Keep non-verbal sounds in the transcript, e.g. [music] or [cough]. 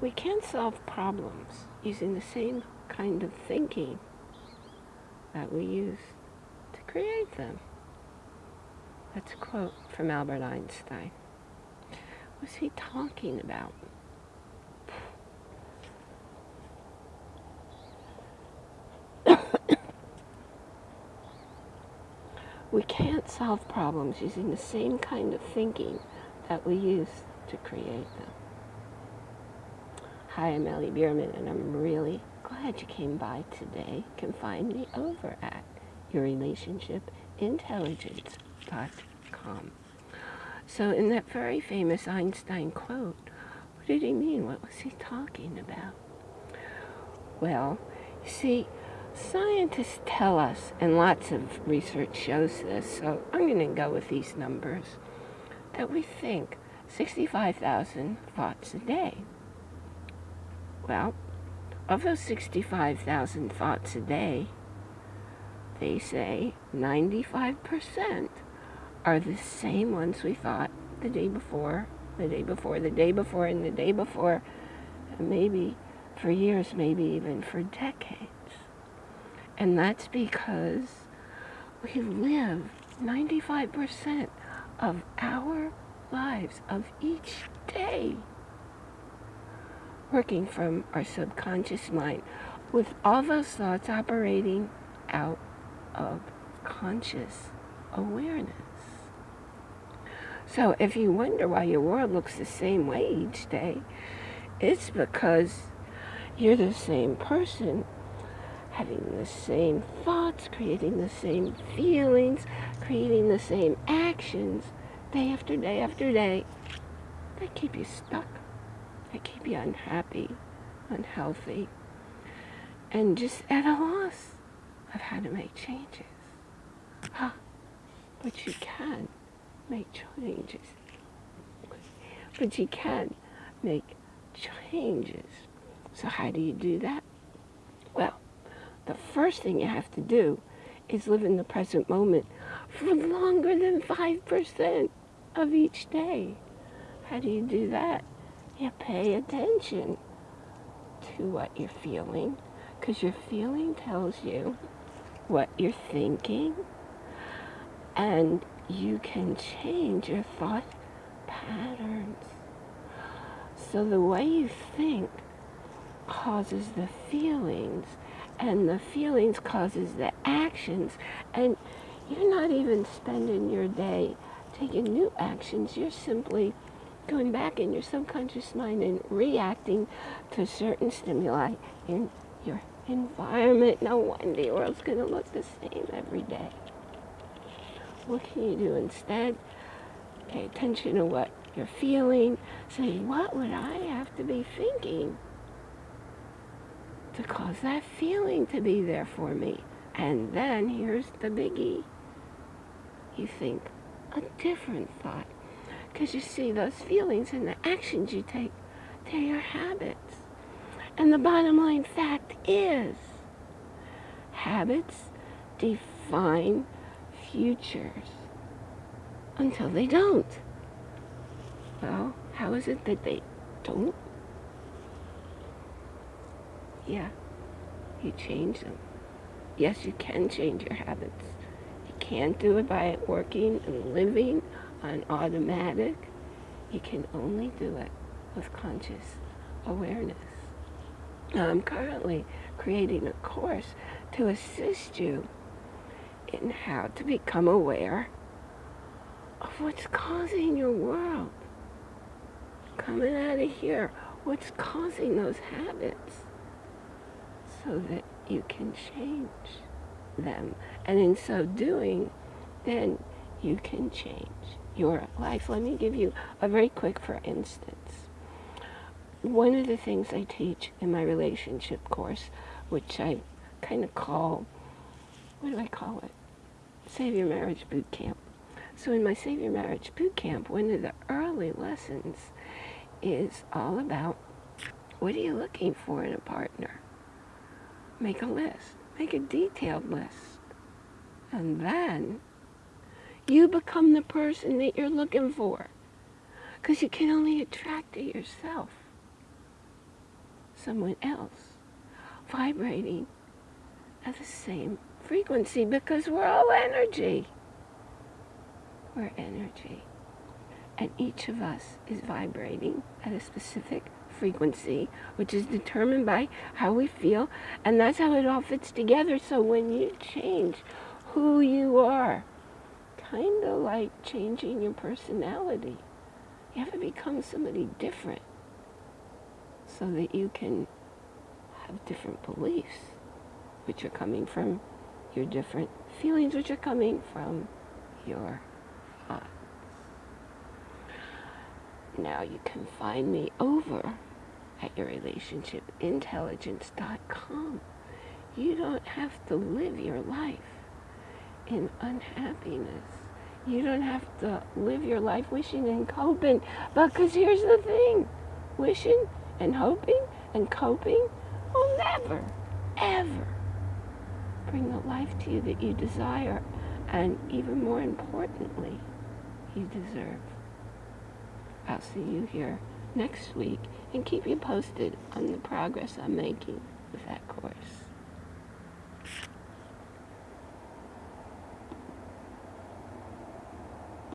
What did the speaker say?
we can't solve problems using the same kind of thinking that we use to create them. That's a quote from Albert Einstein. What's he talking about? [coughs] we can't solve problems using the same kind of thinking that we use to create them. Hi, I'm Ellie Bierman, and I'm really glad you came by today. Can find me over at yourrelationshipintelligence.com. So in that very famous Einstein quote, what did he mean? What was he talking about? Well, you see, scientists tell us, and lots of research shows this, so I'm going to go with these numbers, that we think 65,000 thoughts a day. Well, of those 65,000 thoughts a day, they say 95% are the same ones we thought the day before, the day before, the day before, and the day before, maybe for years, maybe even for decades. And that's because we live 95% of our lives of each day working from our subconscious mind with all those thoughts operating out of conscious awareness. So if you wonder why your world looks the same way each day, it's because you're the same person having the same thoughts, creating the same feelings, creating the same actions day after day after day that keep you stuck, that keep you unhappy, unhealthy, and just at a loss of how to make changes. Huh. But you can make changes. But you can make changes. So how do you do that? Well, the first thing you have to do is live in the present moment for longer than 5% of each day. How do you do that? You pay attention to what you're feeling because your feeling tells you what you're thinking and you can change your thought patterns. So the way you think causes the feelings and the feelings causes the actions and you're not even spending your day taking new actions. You're simply going back in your subconscious mind and reacting to certain stimuli in your environment. No wonder your world's going to look the same every day. What can you do instead? Pay attention to what you're feeling. Say, what would I have to be thinking to cause that feeling to be there for me? And then here's the biggie. You think a different thought. Because you see, those feelings and the actions you take, they're your habits. And the bottom line fact is, habits define futures until they don't. Well, how is it that they don't? Yeah, you change them. Yes, you can change your habits. You can't do it by working and living on automatic. You can only do it with conscious awareness. I'm currently creating a course to assist you in how to become aware of what's causing your world. Coming out of here, what's causing those habits so that you can change them. And in so doing, then you can change your life. Let me give you a very quick for instance. One of the things I teach in my relationship course, which I kind of call, what do I call it? Save Your Marriage Boot Camp. So in my Save Your Marriage Boot Camp, one of the early lessons is all about what are you looking for in a partner? Make a list. Make a detailed list. And then you become the person that you're looking for. Because you can only attract it yourself. someone else vibrating at the same frequency because we're all energy. We're energy. And each of us is vibrating at a specific frequency, which is determined by how we feel, and that's how it all fits together. So when you change who you are, kind of like changing your personality, you have to become somebody different so that you can have different beliefs, which are coming from your different feelings, which are coming from your thoughts. Now you can find me over at yourrelationshipintelligence.com. You don't have to live your life in unhappiness. You don't have to live your life wishing and coping. Because here's the thing wishing and hoping and coping will never, ever bring the life to you that you desire. And even more importantly, you deserve. I'll see you here next week and keep you posted on the progress I'm making with that course.